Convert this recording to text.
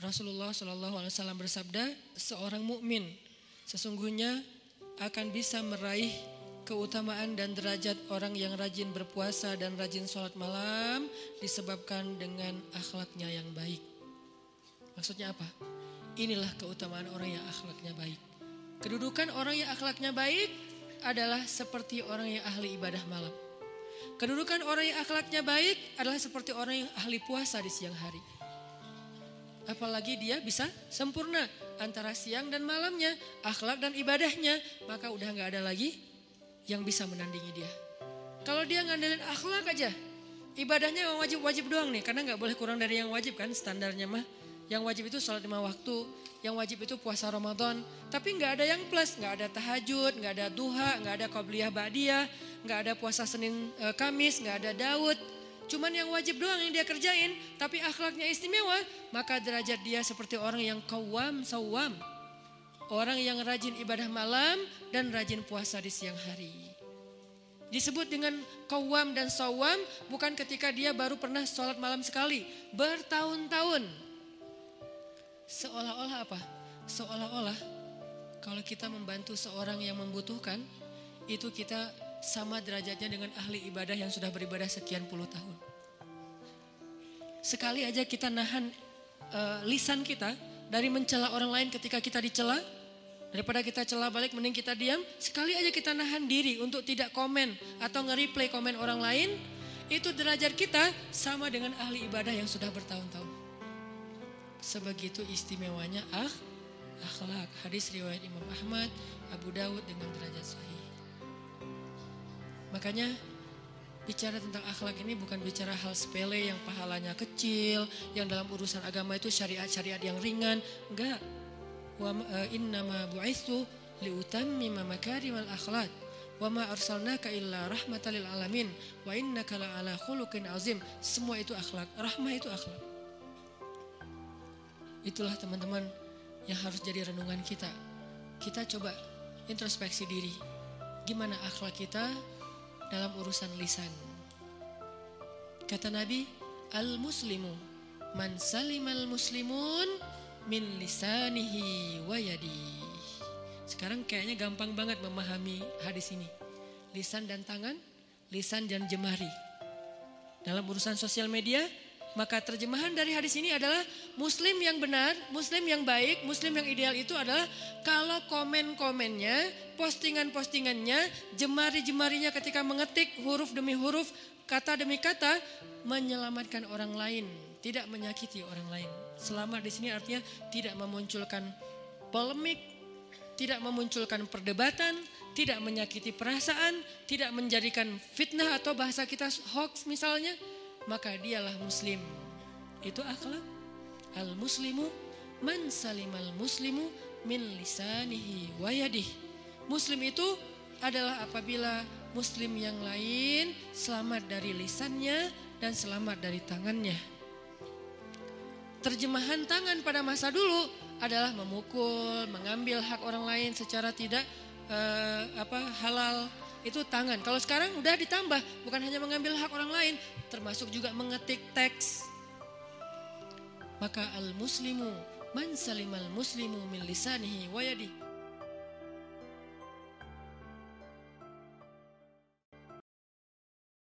Rasulullah Shallallahu Alaihi Wasallam bersabda, seorang mukmin sesungguhnya akan bisa meraih keutamaan dan derajat orang yang rajin berpuasa dan rajin sholat malam disebabkan dengan akhlaknya yang baik. Maksudnya apa? Inilah keutamaan orang yang akhlaknya baik. Kedudukan orang yang akhlaknya baik adalah seperti orang yang ahli ibadah malam. Kedudukan orang yang akhlaknya baik adalah seperti orang yang ahli puasa di siang hari. Apalagi dia bisa sempurna antara siang dan malamnya, akhlak dan ibadahnya, maka udah nggak ada lagi yang bisa menandingi dia. Kalau dia ngandelin akhlak aja, ibadahnya wajib-wajib doang nih, karena nggak boleh kurang dari yang wajib kan standarnya mah. Yang wajib itu sholat lima waktu, yang wajib itu puasa Ramadan. Tapi nggak ada yang plus, nggak ada tahajud, nggak ada duha, nggak ada qabliyah ba'diyah, nggak ada puasa Senin e, Kamis, nggak ada Daud. Cuman yang wajib doang yang dia kerjain, tapi akhlaknya istimewa, maka derajat dia seperti orang yang kawam sawam. Orang yang rajin ibadah malam dan rajin puasa di siang hari. Disebut dengan kawam dan sawam bukan ketika dia baru pernah sholat malam sekali. Bertahun-tahun. Seolah-olah apa? Seolah-olah kalau kita membantu seorang yang membutuhkan, itu kita sama derajatnya dengan ahli ibadah yang sudah beribadah sekian puluh tahun. Sekali aja kita nahan uh, lisan kita dari mencela orang lain ketika kita dicela, Daripada kita celah balik mending kita diam. Sekali aja kita nahan diri untuk tidak komen atau nge-replay komen orang lain. Itu derajat kita sama dengan ahli ibadah yang sudah bertahun-tahun. Sebegitu istimewanya ah, akhlak. Hadis riwayat Imam Ahmad, Abu Dawud dengan derajat sahih. Makanya bicara tentang akhlak ini bukan bicara hal sepele yang pahalanya kecil, yang dalam urusan agama itu syariat-syariat yang ringan. Enggak, wa eh, innama bu'itsu liutammima makarimal akhlaq wa ma arsalnaka illa rahmatan lil alamin. Wa innaka ala khuluqin azim. Semua itu akhlak. Rahmah itu akhlak. Itulah teman-teman yang harus jadi renungan kita. Kita coba introspeksi diri. Gimana akhlak kita dalam urusan lisan kata Nabi al muslimu man salimal muslimun min lisanihi wa yadi. Sekarang kayaknya gampang banget memahami hadis ini. Lisan dan tangan, lisan dan jemari. Dalam urusan sosial media, maka terjemahan dari hadis ini adalah muslim yang benar, muslim yang baik, muslim yang ideal itu adalah kalau komen-komennya, postingan-postingannya, jemari-jemarinya ketika mengetik huruf demi huruf, kata demi kata menyelamatkan orang lain, tidak menyakiti orang lain. Selamat di sini artinya tidak memunculkan polemik, tidak memunculkan perdebatan, tidak menyakiti perasaan, tidak menjadikan fitnah atau bahasa kita hoax misalnya, maka dialah muslim. Itu akhlak. Al muslimu man salimal muslimu min lisanihi wayadih. Muslim itu adalah apabila muslim yang lain selamat dari lisannya dan selamat dari tangannya. Terjemahan tangan pada masa dulu adalah memukul, mengambil hak orang lain secara tidak uh, apa halal itu tangan. Kalau sekarang udah ditambah, bukan hanya mengambil hak orang lain, termasuk juga mengetik teks. Maka al muslimu man salimal muslimu min lisanihi wa yadihi